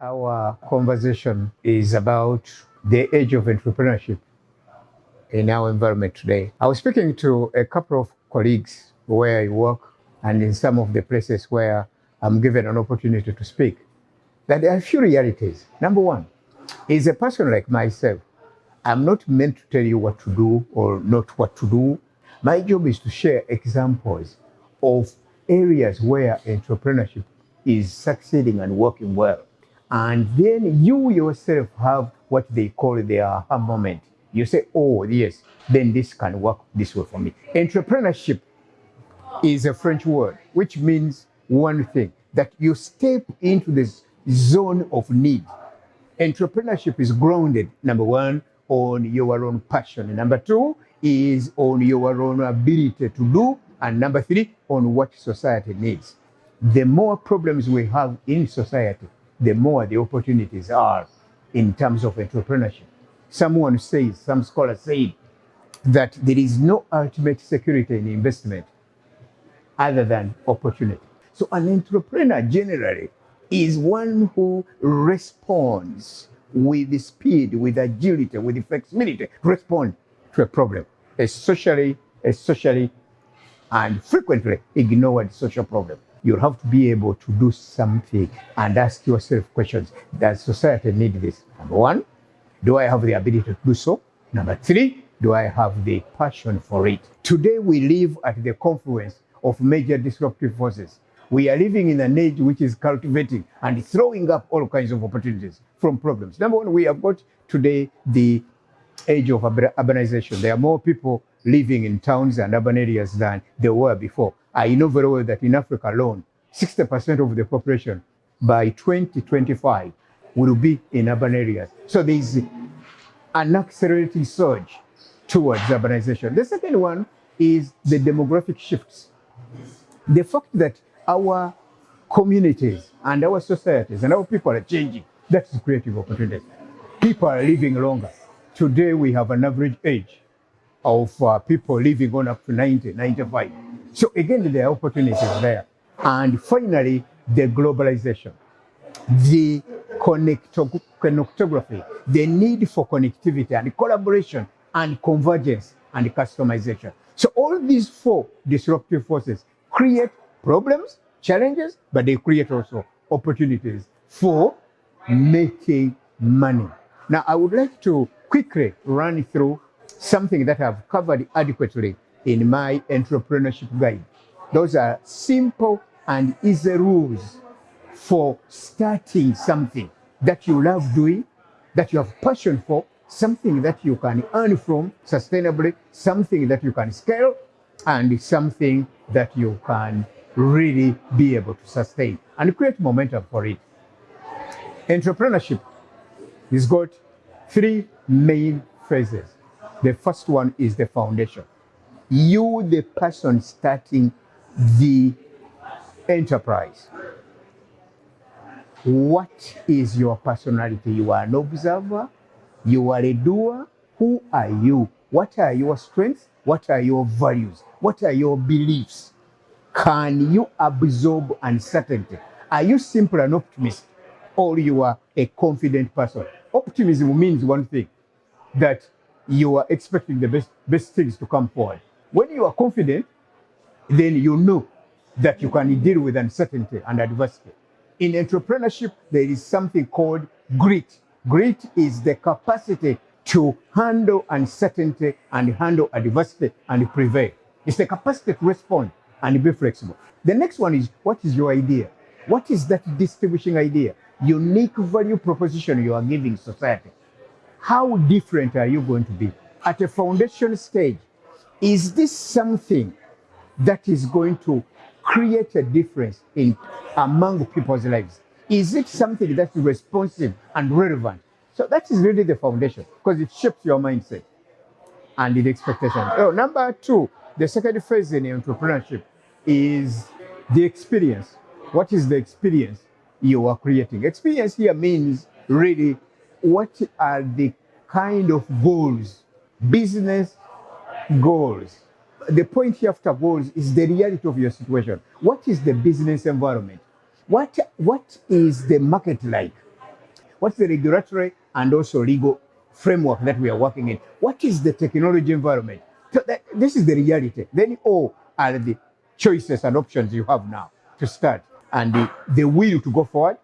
Our conversation is about the age of entrepreneurship in our environment today. I was speaking to a couple of colleagues where I work and in some of the places where I'm given an opportunity to speak that there are a few realities. Number one, is a person like myself, I'm not meant to tell you what to do or not what to do. My job is to share examples of areas where entrepreneurship is succeeding and working well. And then you yourself have what they call the aha moment. You say, oh, yes, then this can work this way for me. Entrepreneurship is a French word, which means one thing that you step into this zone of need. Entrepreneurship is grounded, number one, on your own passion. Number two is on your own ability to do. And number three, on what society needs. The more problems we have in society, the more the opportunities are in terms of entrepreneurship. Someone says, some scholars say that there is no ultimate security in investment other than opportunity. So an entrepreneur generally is one who responds with speed, with agility, with flexibility, respond to a problem, especially, especially and frequently ignored social problem you have to be able to do something and ask yourself questions. Does society need this? Number one, do I have the ability to do so? Number three, do I have the passion for it? Today we live at the confluence of major disruptive forces. We are living in an age which is cultivating and throwing up all kinds of opportunities from problems. Number one, we have got today the age of urbanization. There are more people living in towns and urban areas than there were before. I know very well that in Africa alone, 60% of the population by 2025 will be in urban areas. So there is an accelerating surge towards urbanization. The second one is the demographic shifts. The fact that our communities and our societies and our people are changing, that's creative opportunities. People are living longer. Today we have an average age of uh, people living on up to 90, 95. So again, there are opportunities there. And finally, the globalization, the connectography, the need for connectivity and collaboration and convergence and customization. So all these four disruptive forces create problems, challenges, but they create also opportunities for making money. Now, I would like to quickly run through something that I've covered adequately in my entrepreneurship guide. Those are simple and easy rules for starting something that you love doing, that you have passion for, something that you can earn from sustainably, something that you can scale, and something that you can really be able to sustain and create momentum for it. Entrepreneurship has got three main phases. The first one is the foundation you, the person starting the enterprise, what is your personality? You are an observer, you are a doer. Who are you? What are your strengths? What are your values? What are your beliefs? Can you absorb uncertainty? Are you simply an optimist or you are a confident person? Optimism means one thing, that you are expecting the best, best things to come forward. When you are confident, then you know that you can deal with uncertainty and adversity. In entrepreneurship, there is something called grit. Grit is the capacity to handle uncertainty and handle adversity and prevail. It's the capacity to respond and be flexible. The next one is what is your idea? What is that distinguishing idea? Unique value proposition you are giving society. How different are you going to be? At a foundation stage, is this something that is going to create a difference in among people's lives? Is it something that's responsive and relevant? So that is really the foundation because it shapes your mindset and the expectation. Oh, number two, the second phase in entrepreneurship is the experience. What is the experience you are creating? Experience here means really what are the kind of goals, business goals. The point here after goals is the reality of your situation. What is the business environment? What, what is the market like? What's the regulatory and also legal framework that we are working in? What is the technology environment? So that, this is the reality. Then all are the choices and options you have now to start and the, the will to go forward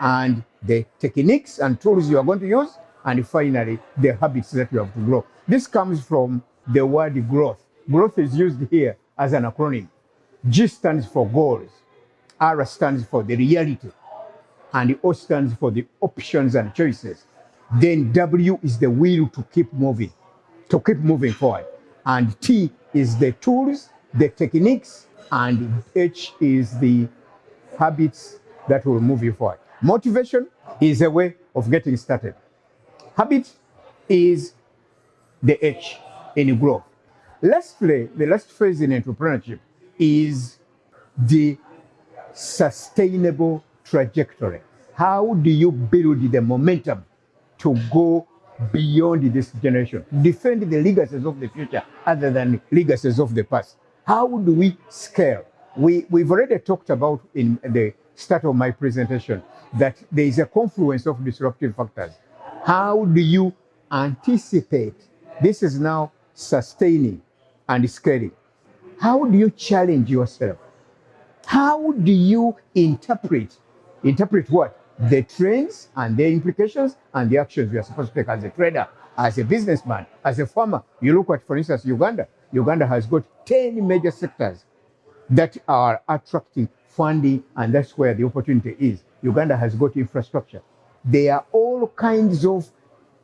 and the techniques and tools you are going to use and finally the habits that you have to grow. This comes from the word growth. Growth is used here as an acronym. G stands for goals. R stands for the reality. And O stands for the options and choices. Then W is the will to keep moving, to keep moving forward. And T is the tools, the techniques, and H is the habits that will move you forward. Motivation is a way of getting started. Habit is the H in growth. Lastly, the last phase in entrepreneurship is the sustainable trajectory. How do you build the momentum to go beyond this generation? Defend the legacies of the future other than legacies of the past. How do we scale? We, we've already talked about in the start of my presentation that there is a confluence of disruptive factors. How do you anticipate? This is now sustaining and scaling. How do you challenge yourself? How do you interpret? Interpret what? The trends and their implications and the actions you are supposed to take as a trader, as a businessman, as a farmer. You look at, for instance, Uganda. Uganda has got 10 major sectors that are attracting funding, and that's where the opportunity is. Uganda has got infrastructure. There are all kinds of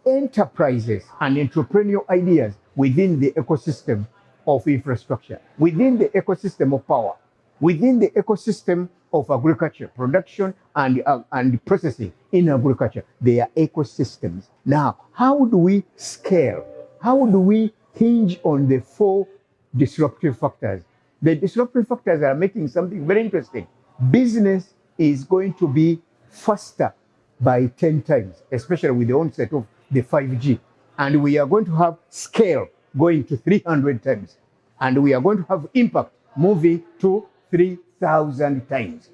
enterprises and entrepreneurial ideas within the ecosystem of infrastructure, within the ecosystem of power, within the ecosystem of agriculture, production and, uh, and processing in agriculture. They are ecosystems. Now, how do we scale? How do we hinge on the four disruptive factors? The disruptive factors are making something very interesting. Business is going to be faster by 10 times, especially with the onset of the 5G. And we are going to have scale going to 300 times. And we are going to have impact moving to 3,000 times.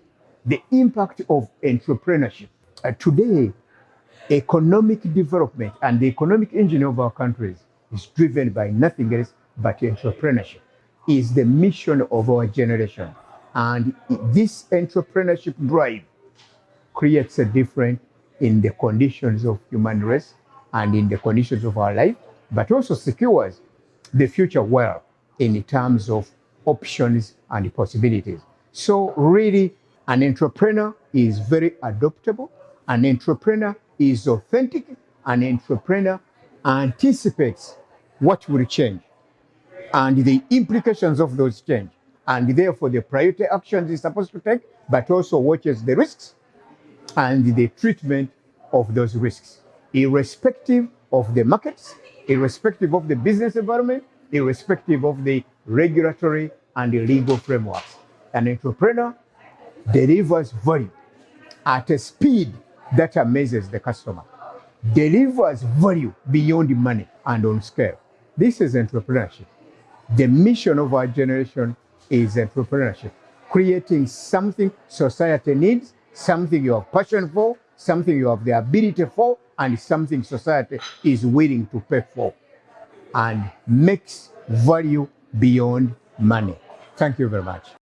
The impact of entrepreneurship. Uh, today, economic development and the economic engine of our countries is driven by nothing else but entrepreneurship. Is the mission of our generation. And this entrepreneurship drive creates a difference in the conditions of human race and in the conditions of our life, but also secures the future well in terms of options and possibilities. So really, an entrepreneur is very adaptable. An entrepreneur is authentic. An entrepreneur anticipates what will change and the implications of those change. And therefore, the priority actions is supposed to take, but also watches the risks and the treatment of those risks, irrespective of the markets, irrespective of the business environment, irrespective of the regulatory and the legal frameworks. An entrepreneur delivers value at a speed that amazes the customer, delivers value beyond money and on scale. This is entrepreneurship. The mission of our generation is entrepreneurship, creating something society needs, something you have passion for, something you have the ability for, and something society is willing to pay for, and makes value beyond money. Thank you very much.